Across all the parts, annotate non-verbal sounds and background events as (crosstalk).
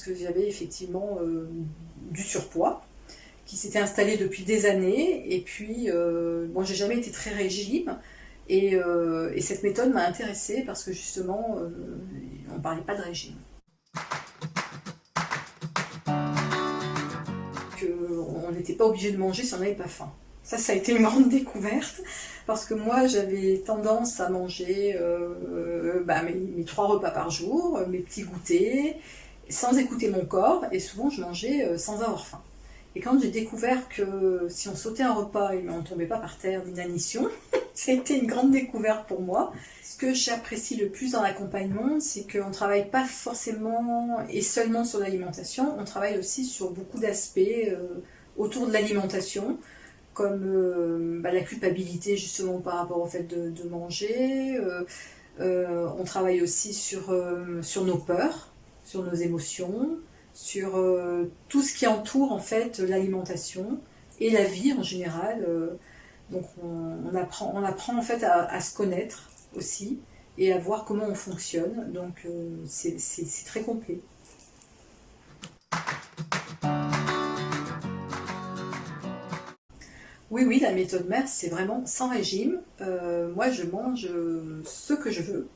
puisque j'avais effectivement du surpoids qui s'était installé depuis des années. Et puis, bon, j'ai jamais été très régime. Et, et cette méthode m'a intéressée parce que justement, on ne parlait pas de régime. on n'était pas obligé de manger si on n'avait pas faim. Ça, ça a été une grande découverte, parce que moi, j'avais tendance à manger euh, bah, mes, trois repas par jour, mes petits goûters, sans écouter mon corps, et souvent je mangeais euh, sans avoir faim. Et quand j'ai découvert que si on sautait un repas et on ne tombait pas par terre d'inanition, (laughs) ça a été une grande découverte pour moi. Ce que j'apprécie le plus dans l'accompagnement, c'est qu'on ne travaille pas forcément et seulement sur l'alimentation, on travaille aussi sur beaucoup d'aspects euh, autour de l'alimentation, comme euh, bah, la culpabilité justement par rapport au fait de, manger. On travaille aussi sur nos peurs, sur nos émotions, sur euh, tout ce qui entoure en fait l'alimentation et la vie en général. Euh, donc on, apprend, en fait à, se connaître aussi et à voir comment on fonctionne. Donc euh, c'est très complet. Oui, oui, la méthode mère, c'est vraiment sans régime. moi, je mange ce que je veux.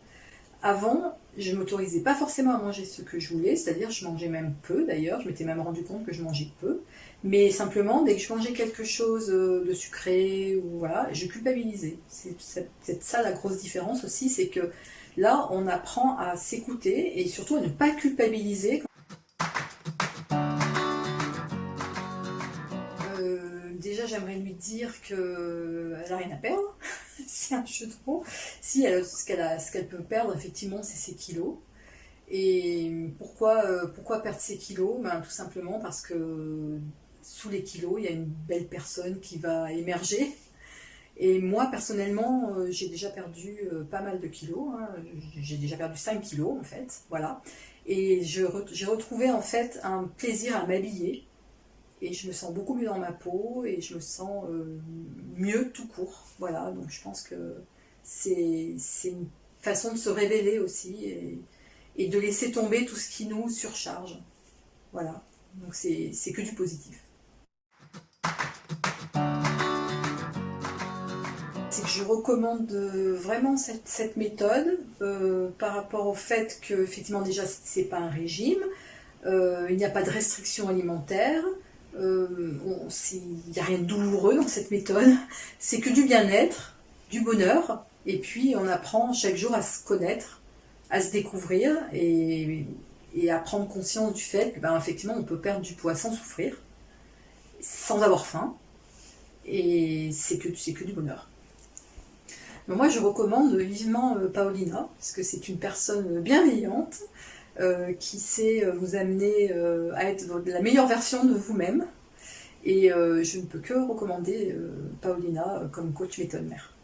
Avant, je ne m'autorisais pas forcément à manger ce que je voulais, c'est-à-dire je mangeais même peu d'ailleurs, je m'étais même rendu compte que je mangeais peu, mais simplement dès que je mangeais quelque chose euh, de sucré, ou voilà, je culpabilisais. C'est ça la grosse différence aussi, c'est que là on apprend à s'écouter et surtout à ne pas culpabiliser. Euh, déjà j'aimerais lui dire qu'elle n'a rien à perdre, (laughs) c'est un jeu de mots. Si, elle, ce qu'elle peut perdre, effectivement, c'est ses kilos. Et pourquoi, euh, perdre ses kilos? Ben, Tout simplement parce que sous les kilos, il y a une belle personne qui va émerger. Et moi, personnellement, euh, j'ai déjà perdu euh, pas mal de kilos. Hein. J'ai déjà perdu 5 kilos, en fait. Voilà. Et j'ai retrouvé, en fait, un plaisir à m'habiller et je me sens beaucoup mieux dans ma peau et je me sens euh, mieux tout court. Voilà, donc je pense que c'est une façon de se révéler aussi et, de laisser tomber tout ce qui nous surcharge. Voilà, donc c'est que du positif. C'est que je recommande vraiment cette, méthode euh, par rapport au fait que, effectivement, déjà, c'est pas un régime, euh, il n'y a pas de restriction alimentaire, euh, il n'y a rien de douloureux dans cette méthode, c'est que du bien-être, du bonheur, et puis on apprend chaque jour à se connaître, à se découvrir et, à prendre conscience du fait que ben, on peut perdre du poids sans souffrir, sans avoir faim, et c'est que, que du bonheur. moi je recommande vivement euh, Paolina, parce que c'est une personne bienveillante, euh, qui sait euh, vous amener euh, à être la meilleure version de vous-même. Et je ne peux que recommander Paulina comme coach méthode mère.